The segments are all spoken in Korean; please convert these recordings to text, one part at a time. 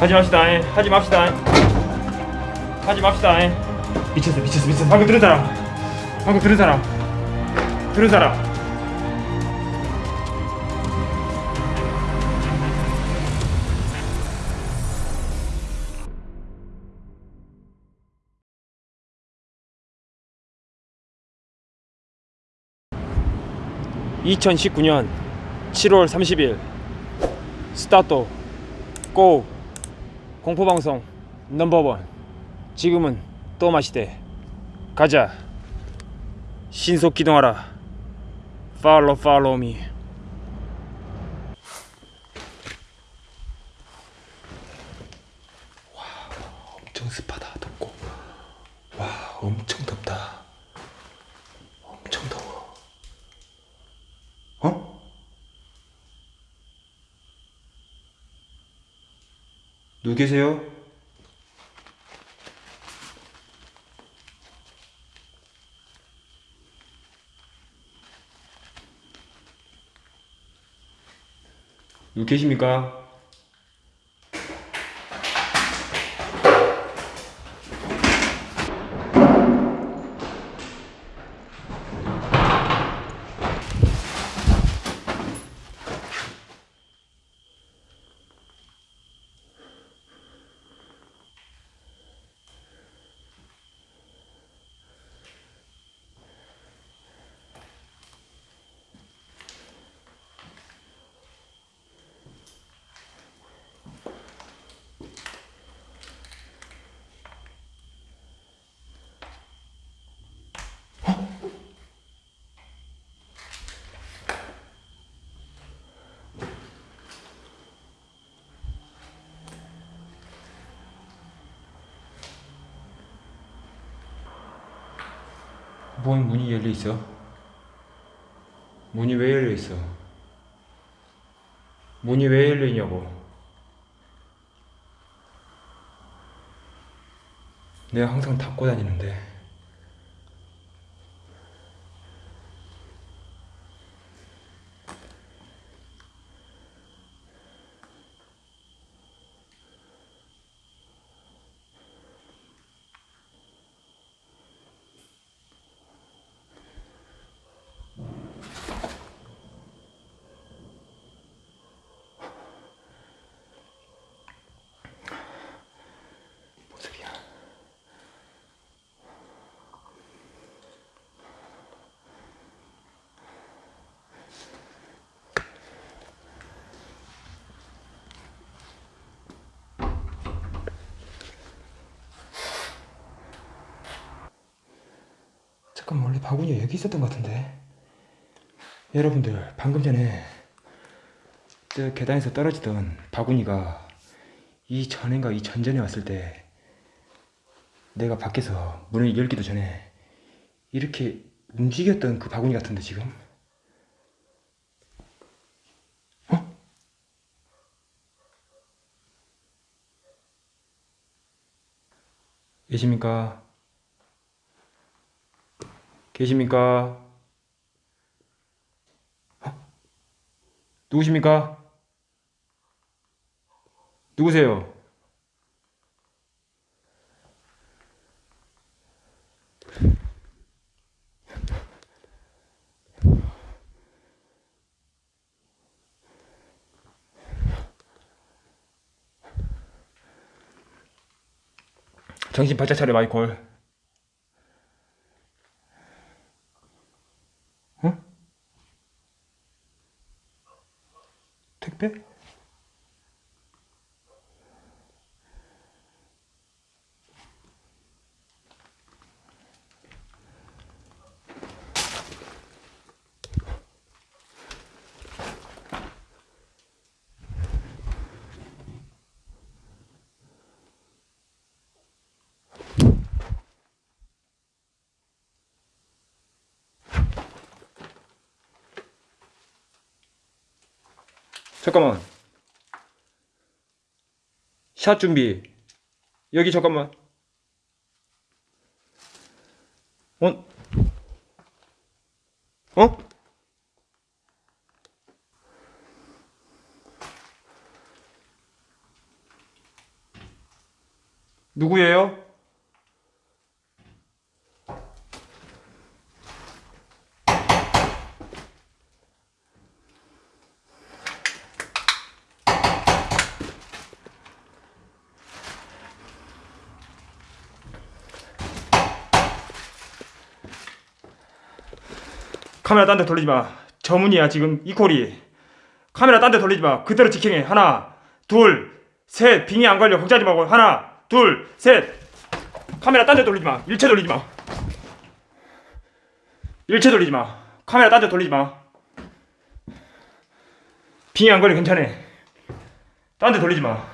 하지 맙시다 에. 하지 맙시다 에. 하지 맙시다 에. 미쳤어 미쳤어 미쳤어. 방금 들은 사람. 방금 들은 사람. 들은 사람. (2019년 7월 30일) 스타트. 고 공포방송 넘버원. 지금은 또 마시대. 가자. 신속 기동하라. 팔로 팔로우 미 엄청 습하다 덥고 와 엄청 덥다 엄청 더워 어? 누구 계세요? 누구 계십니까? 뭔 문이 열려 있어? 문이 왜 열려 있어? 문이 왜 열려 있냐고? 내가 항상 닫고 다니는데. 잠깐만 원래 바구니 여기 있었던 것 같은데 여러분들 방금 전에 저 계단에서 떨어지던 바구니가 이 전인가 이 전전에 왔을 때 내가 밖에서 문을 열기도 전에 이렇게 움직였던 그 바구니 같은데 지금 어? 계십니까? 계십니까? 어? 누구십니까? 누구세요? 정신 바짝 차려 마이콜 Okay. 잠깐만. 샷 준비. 여기 잠깐만. 어? 어? 누구예요? 카메라 딴 데 돌리지 마. 저문이야 지금 이코리. 카메라 딴 데 돌리지 마. 그대로 지킹해. 하나, 둘, 셋. 빙이 안 걸려. 걱정하지 말고. 하나, 둘, 셋. 카메라 딴 데 돌리지 마. 일체 돌리지 마. 일체 돌리지 마. 카메라 딴 데 돌리지 마. 빙이 안 걸려. 괜찮아. 딴 데 돌리지 마.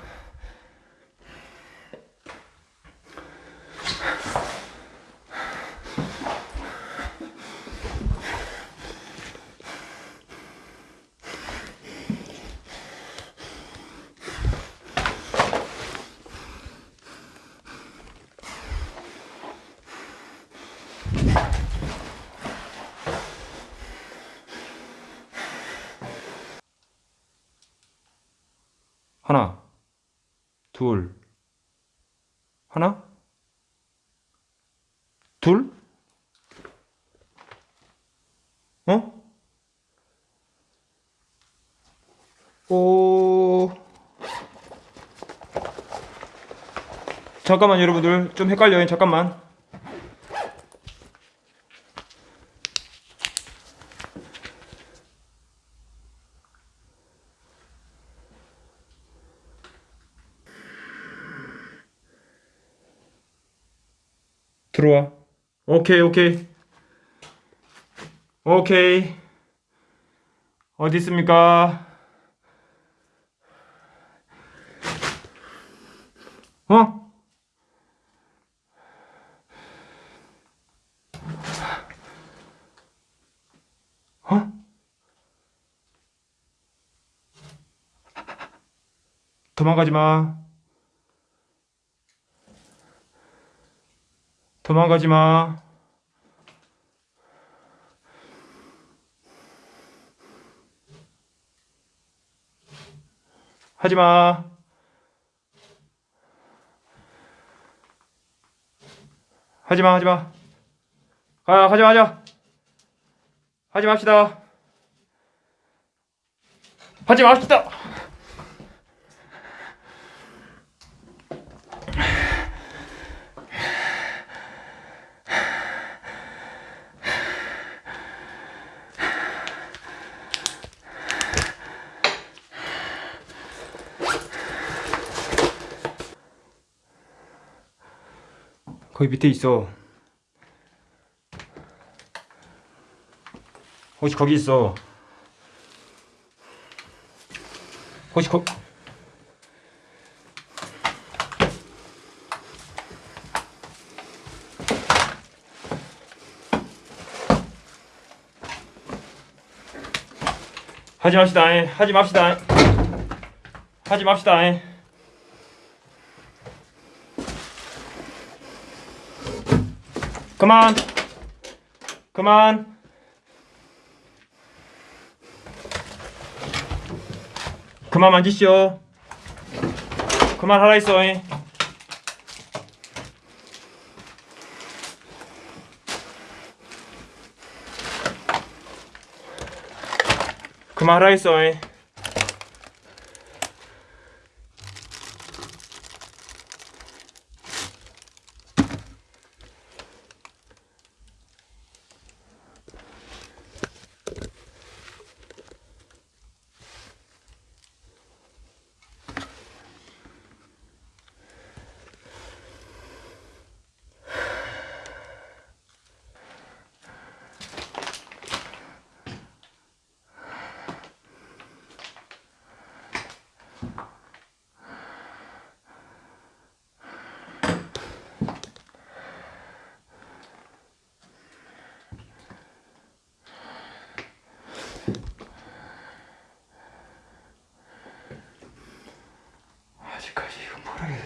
하나, 둘, 하나, 둘, 어? 오, 잠깐만 여러분들 좀 헷갈려요. 잠깐만. 들어와. 오케이, 오케이. 오케이. 어디 있습니까? 어? 어? 도망가지 마. 도망가지 마. 하지 마. 하지 마, 하지 마. 가, 하지 마. 하지 맙시다. 하지 맙시다. 거기 밑에 있어. 혹시 거기 있어. 혹시 거 하지 맙시다. 에. 하지 맙시다. 하지 맙시다. 에. 그만. 그만. 그만 만지시오. 그만 하라 있어. 잉. 그만 하라 있어. 잉. pray.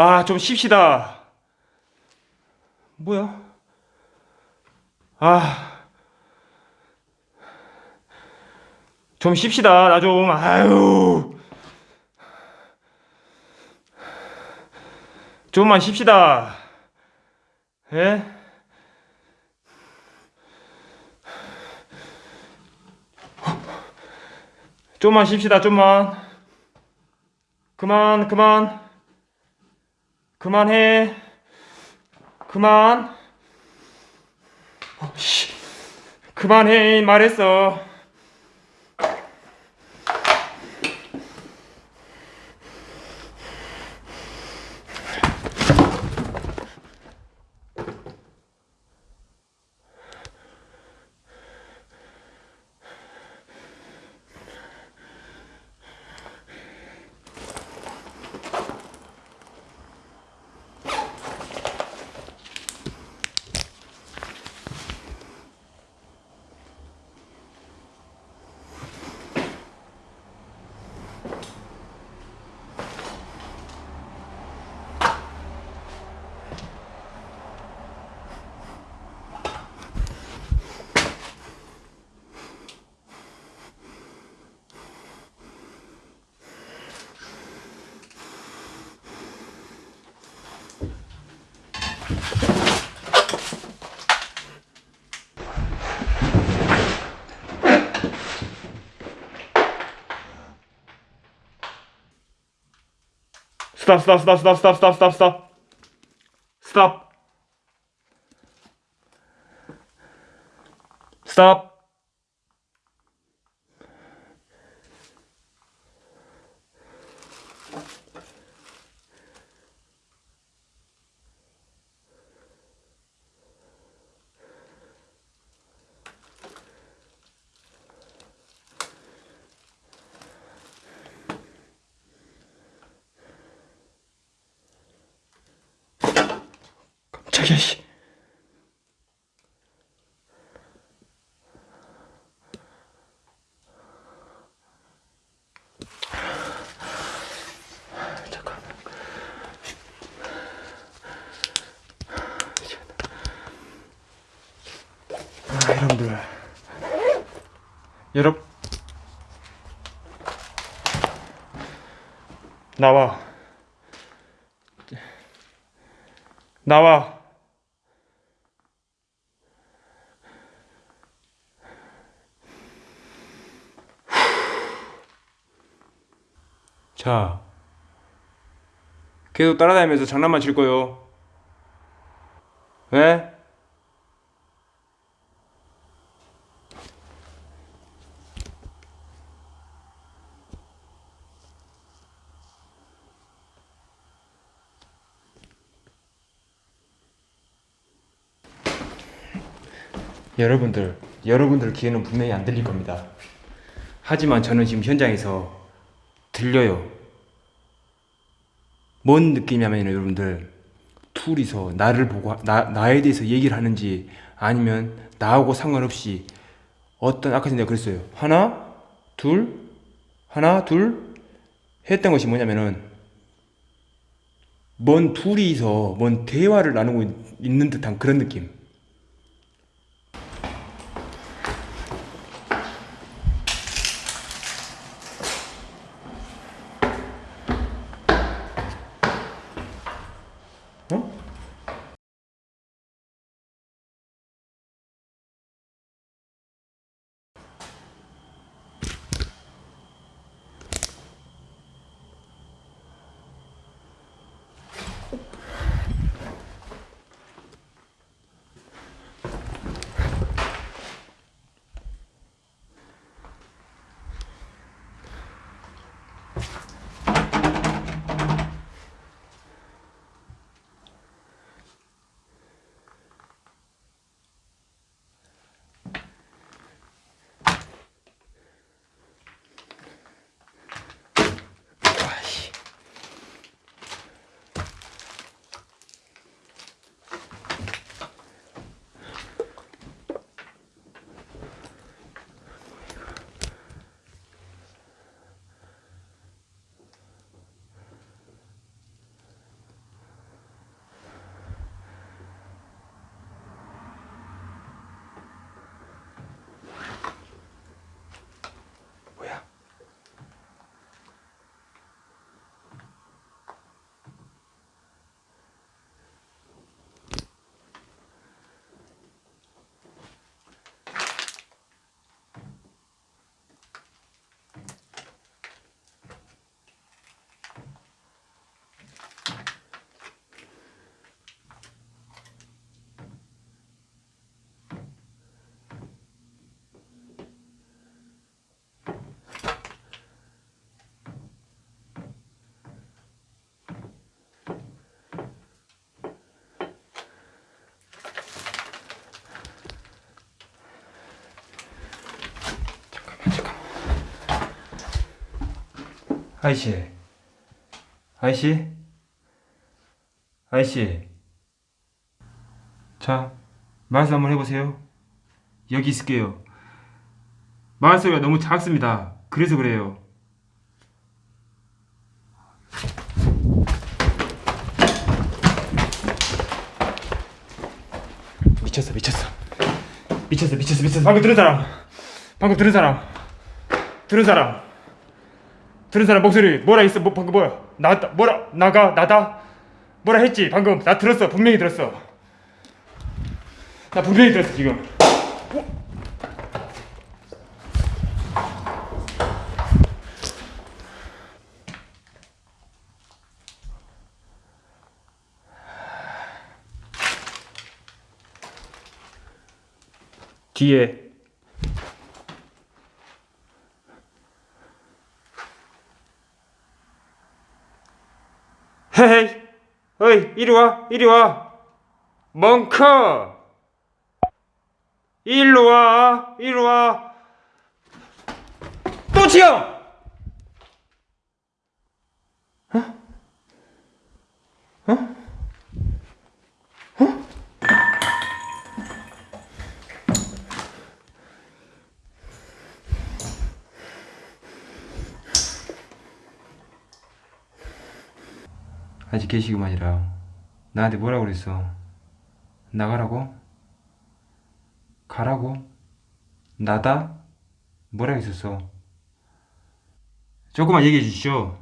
아 좀 쉽시다 뭐야? 아. 좀 쉽시다 나 좀 아유 좀만 쉽시다 예? 좀만 쉽시다 좀만 그만 그만 그만해. 그만. 어, 씨. 그만해 말했어 stop, stop, stop, stop, stop, stop, stop, stop. Stop. Stop. 여러분 나와 나와 자, 계속 따라다니면서 장난만 칠 거요. 왜? 여러분들, 여러분들 귀에는 분명히 안 들릴 겁니다. 하지만 저는 지금 현장에서 들려요. 뭔 느낌이냐면 여러분들 둘이서 나를 보고 나 나에 대해서 얘기를 하는지 아니면 나하고 상관없이 어떤 아까 전에 그랬어요. 하나, 둘, 하나, 둘 했던 것이 뭐냐면은 뭔 둘이서 뭔 대화를 나누고 있는 듯한 그런 느낌. 아이씨. 아이씨. 아이씨. 자, 말씀 한번 해보세요. 여기 있을게요. 말소리가 너무 작습니다. 그래서 그래요. 미쳤어, 미쳤어. 미쳤어, 미쳤어, 미쳤어. 방금 들은 사람. 방금 들은 사람. 들은 사람. 들은 사람 목소리 뭐라 했어? 뭐 방금 뭐야? 나다 뭐라 나가 나다 뭐라 했지? 방금 나 들었어 분명히 들었어. 나 분명히 들었어 지금. 뒤에 헤이 어이 이리 와 이리 와. 멍커. 일로 와 이리 와또 치여 아직 계시기만이라 나한테 뭐라고 그랬어? 나가라고? 가라고? 나다? 뭐라 했었어? 조금만 얘기해 주시죠.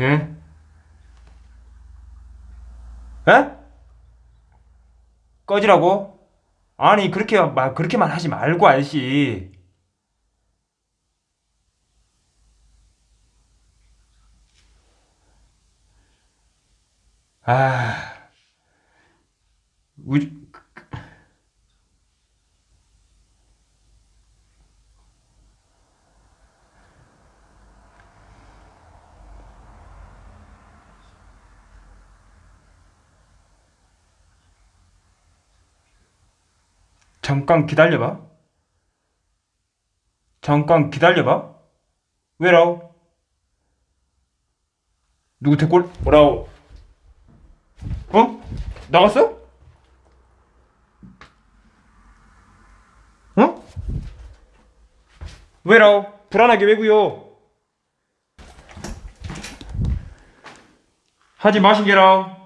예? 에? 꺼지라고? 아니 그렇게 말 그렇게만 하지 말고 알씨 아, 우리 잠깐 기다려봐. 잠깐 기다려봐. 왜라오? 누구 대골? 뭐라오? 어? 나갔어? 어? 왜라? 불안하게 왜구요? 하지 마신게라.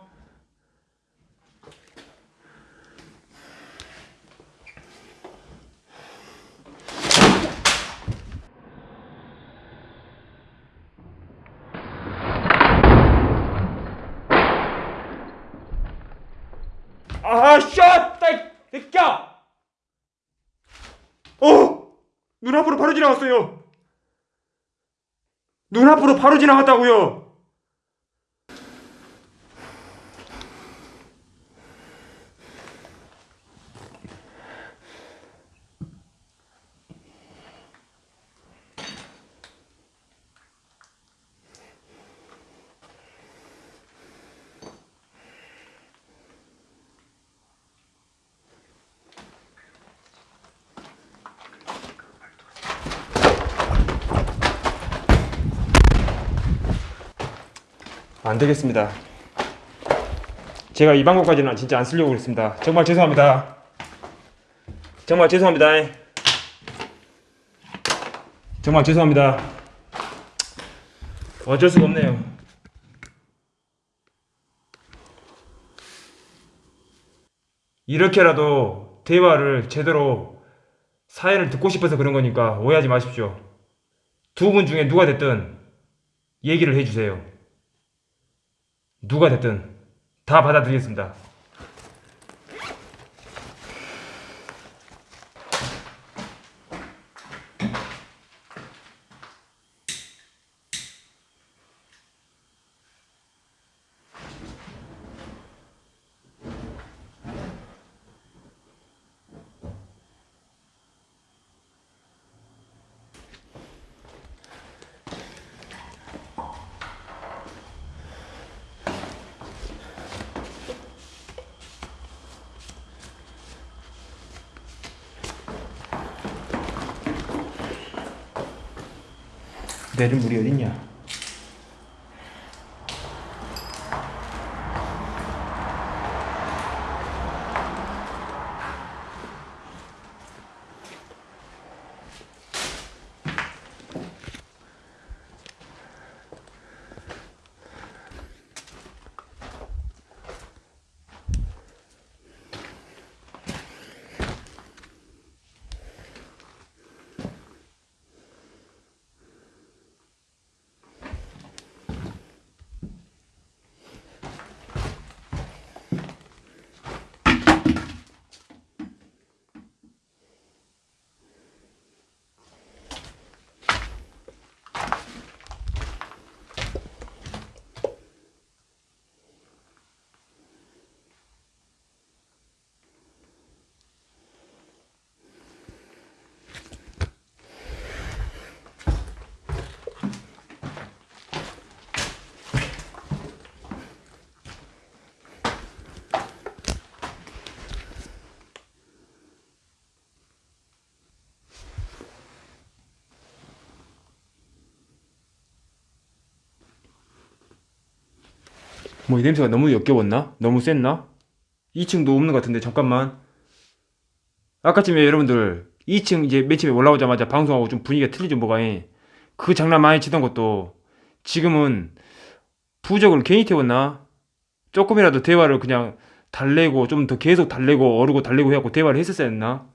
아, 샷! 따이, 새끼야! 어! 눈앞으로 지나갔어요! 눈앞으로 바로 지나갔다고요! 안 되겠습니다. 제가 이 방법까지는 진짜 안 쓰려고 그랬습니다. 정말 죄송합니다. 정말 죄송합니다. 정말 죄송합니다. 어쩔 수가 없네요. 이렇게라도 대화를 제대로 사연을 듣고 싶어서 그런 거니까 오해하지 마십시오. 두 분 중에 누가 됐든 얘기를 해주세요. 누가 됐든 다 받아들이겠습니다. 내릴 물이 어딨냐? 뭐 이 냄새가 너무 역겨웠나? 너무 셌나? 2층도 없는 것 같은데 잠깐만 아까쯤에 여러분들 2층 이제 맨 처음에 올라오자마자 방송하고 좀 분위기가 틀리죠 뭐가 예. 그 장난 많이 치던 것도 지금은 부적을 괜히 태웠나? 조금이라도 대화를 그냥 달래고 좀 더 계속 달래고 어르고 달래고 해갖고 대화를 했었어야 했나?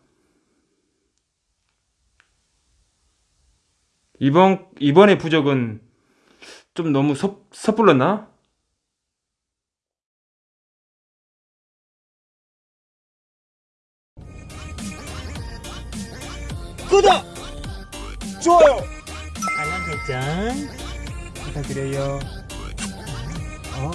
이번 이번에 부적은 좀 너무 섣, 섣불렀나? 구독! 좋아요! 알람 설정 부탁드려요. 어